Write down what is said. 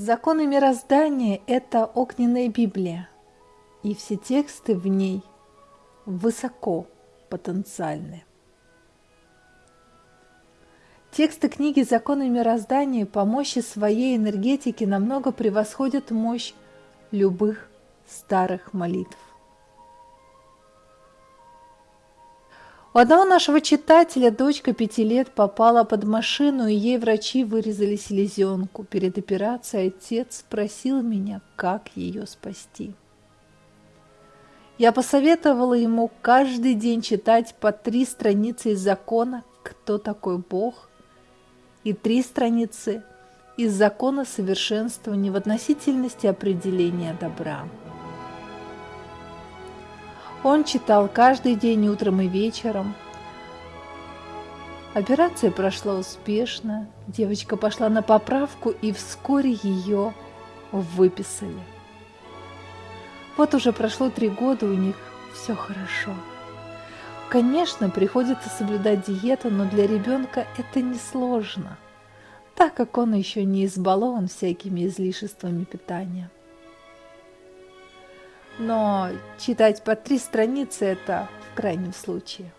Законы мироздания – это огненная Библия, и все тексты в ней высоко потенциальны. Тексты книги «Законы мироздания» по мощи своей энергетики намного превосходят мощь любых старых молитв. Одного нашего читателя дочка пяти лет попала под машину, и ей врачи вырезали селезенку. Перед операцией отец спросил меня, как ее спасти. Я посоветовала ему каждый день читать по три страницы из закона «Кто такой Бог?» и три страницы из закона совершенствования в относительности определения добра. Он читал каждый день утром и вечером. Операция прошла успешно, девочка пошла на поправку и вскоре ее выписали. Вот уже прошло три года, у них все хорошо. Конечно, приходится соблюдать диету, но для ребенка это несложно, так как он еще не избалован всякими излишествами питания но читать по три страницы – это в крайнем случае.